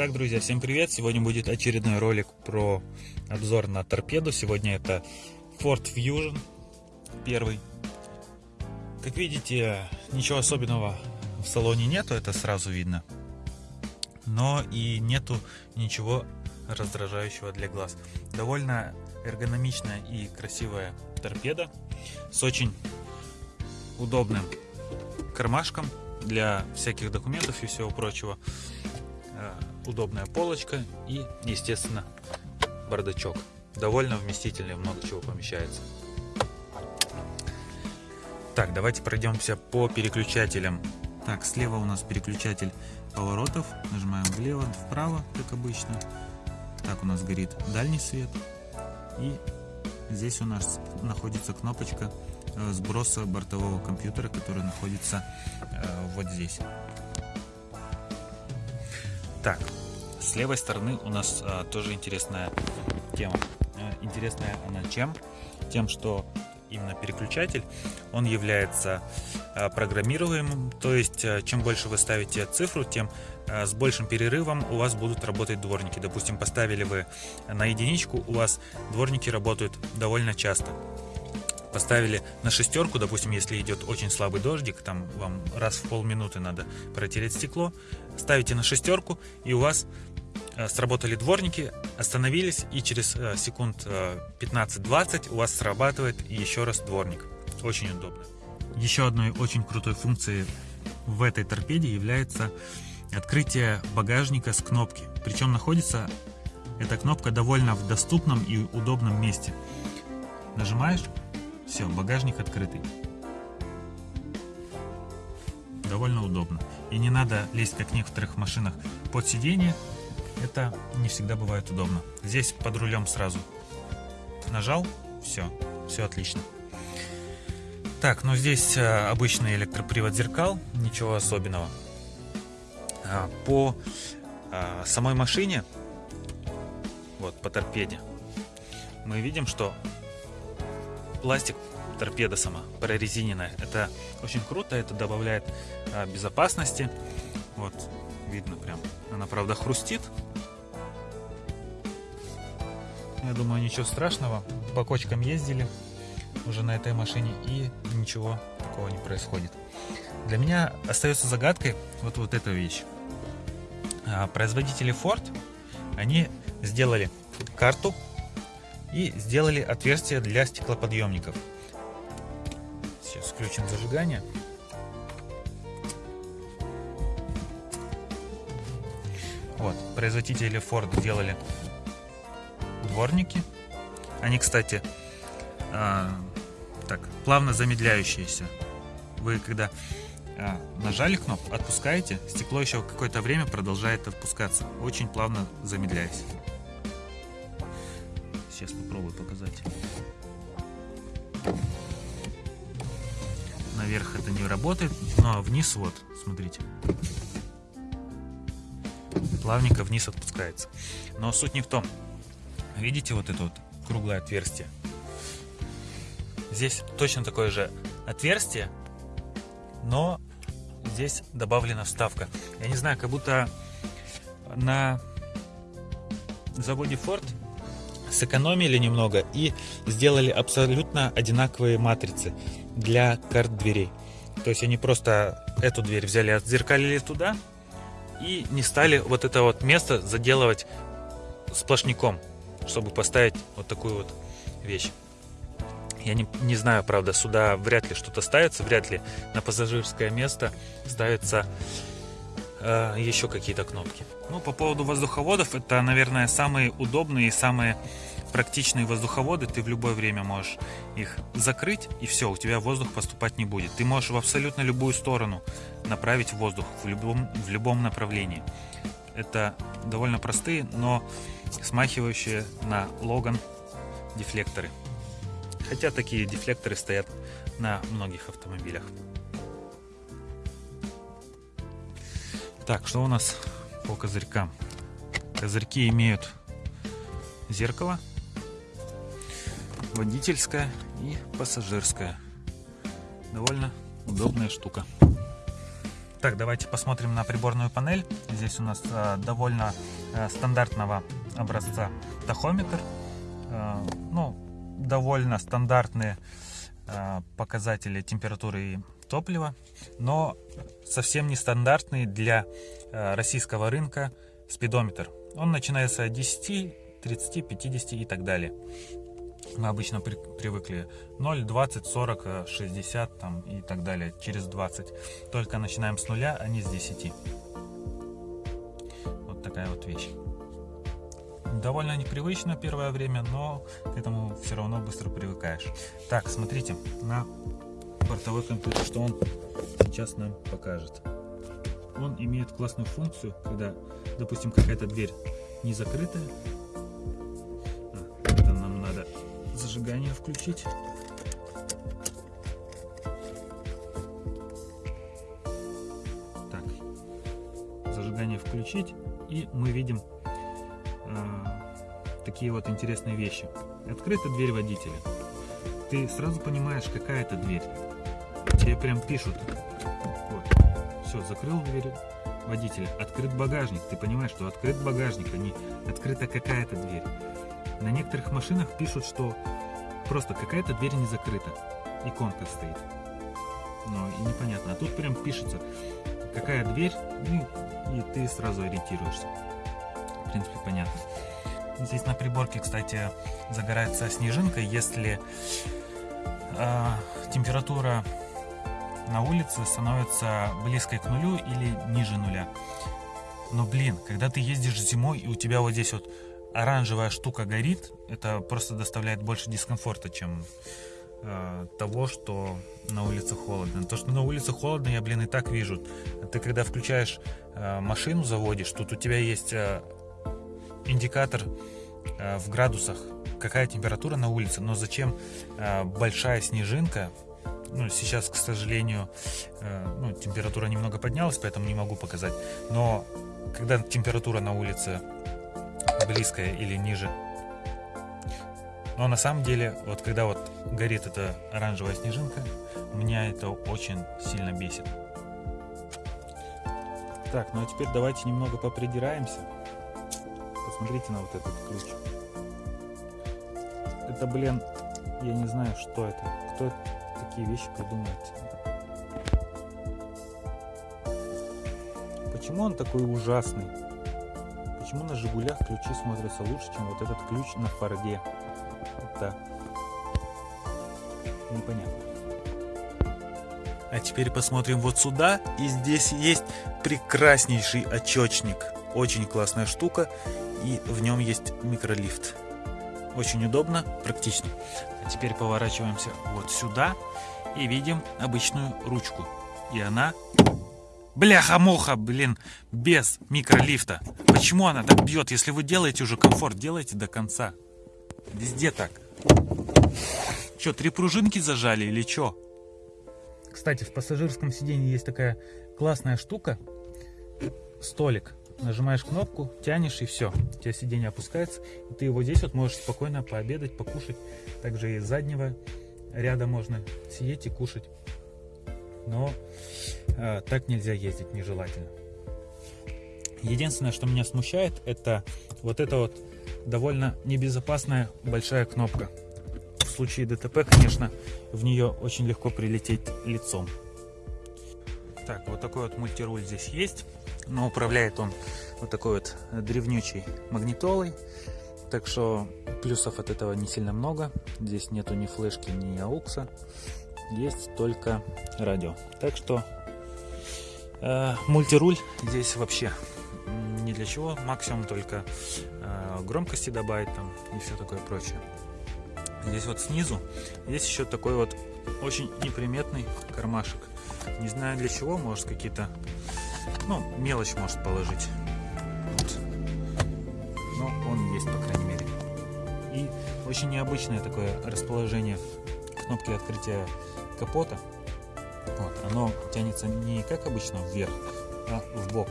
Итак, друзья, всем привет! Сегодня будет очередной ролик про обзор на торпеду. Сегодня это Ford Fusion первый. Как видите, ничего особенного в салоне нету, это сразу видно. Но и нету ничего раздражающего для глаз. Довольно эргономичная и красивая торпеда с очень удобным кармашком для всяких документов и всего прочего. Удобная полочка и, естественно, бардачок. Довольно вместительный, много чего помещается. Так, давайте пройдемся по переключателям. Так, слева у нас переключатель поворотов. Нажимаем влево, вправо, как обычно. Так, у нас горит дальний свет. И здесь у нас находится кнопочка э, сброса бортового компьютера, который находится э, вот здесь. Так, с левой стороны у нас а, тоже интересная тема. А, интересная она чем? Тем, что именно переключатель, он является а, программируемым, то есть а, чем больше вы ставите цифру, тем а, с большим перерывом у вас будут работать дворники. Допустим, поставили вы на единичку, у вас дворники работают довольно часто поставили на шестерку, допустим, если идет очень слабый дождик, там вам раз в полминуты надо протереть стекло, ставите на шестерку, и у вас э, сработали дворники, остановились, и через э, секунд 15-20 э, у вас срабатывает еще раз дворник. Очень удобно. Еще одной очень крутой функцией в этой торпеде является открытие багажника с кнопки. Причем находится эта кнопка довольно в доступном и удобном месте. Нажимаешь, все, багажник открытый. Довольно удобно. И не надо лезть, как в некоторых машинах, под сиденье. Это не всегда бывает удобно. Здесь под рулем сразу нажал, все, все отлично. Так, ну здесь э, обычный электропривод зеркал, ничего особенного. А, по а, самой машине, вот по торпеде, мы видим, что пластик торпеда сама прорезиненная. Это очень круто, это добавляет а, безопасности. Вот, видно прям. Она, правда, хрустит. Я думаю, ничего страшного. По ездили уже на этой машине и ничего такого не происходит. Для меня остается загадкой вот, вот эта вещь. А, производители Ford, они сделали карту и сделали отверстие для стеклоподъемников. Сейчас включим зажигание. Вот, производители Ford делали дворники. Они, кстати, э, так, плавно замедляющиеся. Вы когда э, нажали кнопку, отпускаете, стекло еще какое-то время продолжает отпускаться, очень плавно замедляясь. Сейчас попробую показать. Наверх это не работает, но вниз вот, смотрите. Плавненько вниз отпускается. Но суть не в том. Видите вот это вот круглое отверстие? Здесь точно такое же отверстие, но здесь добавлена вставка. Я не знаю, как будто на заводе Ford сэкономили немного и сделали абсолютно одинаковые матрицы для карт дверей. То есть они просто эту дверь взяли, отзеркалили туда и не стали вот это вот место заделывать сплошняком, чтобы поставить вот такую вот вещь. Я не, не знаю, правда, сюда вряд ли что-то ставится, вряд ли на пассажирское место ставится э, еще какие-то кнопки. Ну, по поводу воздуховодов, это, наверное, самые удобные и самые практичные воздуховоды. Ты в любое время можешь их закрыть, и все, у тебя воздух поступать не будет. Ты можешь в абсолютно любую сторону направить воздух, в любом, в любом направлении. Это довольно простые, но смахивающие на Логан дефлекторы. Хотя такие дефлекторы стоят на многих автомобилях. Так, что у нас по козырькам? Козырьки имеют зеркало, водительская и пассажирская. Довольно удобная штука. Так, давайте посмотрим на приборную панель. Здесь у нас э, довольно э, стандартного образца тахометр. Э, ну, довольно стандартные показатели температуры и топлива, но совсем не стандартный для э, российского рынка спидометр. Он начинается от 10, 30, 50 и так далее. Мы обычно при, привыкли 0, 20, 40, 60 там, и так далее, через 20. Только начинаем с нуля, а не с 10. Вот такая вот вещь. Довольно непривычно первое время, но к этому все равно быстро привыкаешь. Так, смотрите, на бортовой компьютер, что он сейчас нам покажет. Он имеет классную функцию, когда, допустим, какая-то дверь не закрытая, зажигание включить. Так, зажигание включить, и мы видим э, такие вот интересные вещи. Открыта дверь водителя. Ты сразу понимаешь, какая это дверь. Тебе прям пишут. Вот. Все, закрыл дверь водителя. Открыт багажник. Ты понимаешь, что открыт багажник, а не открыта какая-то дверь. На некоторых машинах пишут, что просто какая-то дверь не закрыта. Иконка стоит. Но и непонятно. А тут прям пишется, какая дверь, ну, и ты сразу ориентируешься. В принципе, понятно. Здесь на приборке, кстати, загорается снежинка, если э, температура на улице становится близкой к нулю или ниже нуля. Но, блин, когда ты ездишь зимой, и у тебя вот здесь вот оранжевая штука горит, это просто доставляет больше дискомфорта, чем э, того, что на улице холодно. То, что на улице холодно, я, блин, и так вижу. Ты когда включаешь э, машину, заводишь, тут у тебя есть э, индикатор э, в градусах, какая температура на улице, но зачем э, большая снежинка, ну, сейчас, к сожалению, э, ну, температура немного поднялась, поэтому не могу показать. Но когда температура на улице близкая или ниже. Но на самом деле, вот когда вот горит эта оранжевая снежинка, меня это очень сильно бесит. Так, ну а теперь давайте немного попридираемся. Посмотрите на вот этот ключ. Это, блин, я не знаю, что это. Кто такие вещи придумает? Почему он такой ужасный? Почему на Жигулях ключи смотрятся лучше, чем вот этот ключ на Форде? Это непонятно. А теперь посмотрим вот сюда. И здесь есть прекраснейший очечник. Очень классная штука. И в нем есть микролифт. Очень удобно, практично. А теперь поворачиваемся вот сюда и видим обычную ручку. И она Бляха-муха, блин, без микролифта. Почему она так бьет? Если вы делаете уже комфорт, делайте до конца. Везде так. Че, три пружинки зажали или что? Кстати, в пассажирском сиденье есть такая классная штука. Столик. Нажимаешь кнопку, тянешь и все. У тебя сиденье опускается. И ты его здесь вот можешь спокойно пообедать, покушать. Также и заднего ряда можно сидеть и кушать но э, так нельзя ездить, нежелательно. Единственное, что меня смущает, это вот эта вот довольно небезопасная большая кнопка. В случае ДТП, конечно, в нее очень легко прилететь лицом. Так, вот такой вот мультируль здесь есть, но управляет он вот такой вот древнючей магнитолой. Так что плюсов от этого не сильно много. Здесь нету ни флешки, ни аукса есть только радио. Так что э, мультируль здесь вообще ни для чего, максимум только э, громкости добавить там и все такое прочее. Здесь вот снизу есть еще такой вот очень неприметный кармашек. Не знаю для чего, может какие-то, ну, мелочь может положить. Вот. Но он есть, по крайней мере. И очень необычное такое расположение кнопки открытия капота. Вот, оно тянется не как обычно вверх, а в бок.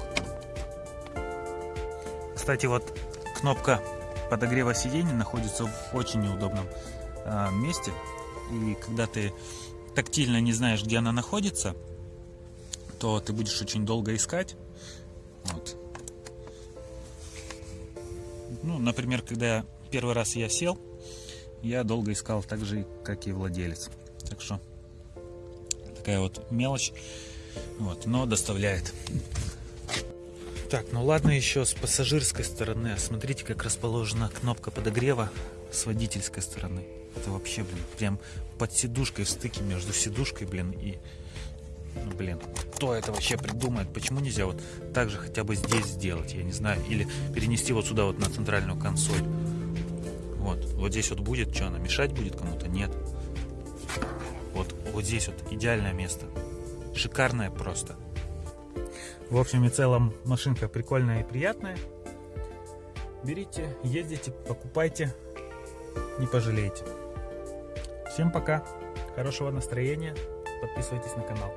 Кстати, вот кнопка подогрева сидений находится в очень неудобном э, месте. И когда ты тактильно не знаешь, где она находится, то ты будешь очень долго искать. Вот. Ну, например, когда первый раз я сел, я долго искал так же, как и владелец. Так что такая вот мелочь, вот, но доставляет. Так, ну ладно еще с пассажирской стороны. Смотрите, как расположена кнопка подогрева с водительской стороны. Это вообще, блин, прям под сидушкой, в стыке между сидушкой, блин, и... Ну, блин, кто это вообще придумает? Почему нельзя вот так же хотя бы здесь сделать, я не знаю. Или перенести вот сюда вот на центральную консоль. Вот, вот здесь вот будет, что она мешать будет кому-то? Нет. Вот, вот здесь вот идеальное место. Шикарное просто. В общем и целом машинка прикольная и приятная. Берите, ездите, покупайте, не пожалеете. Всем пока, хорошего настроения, подписывайтесь на канал.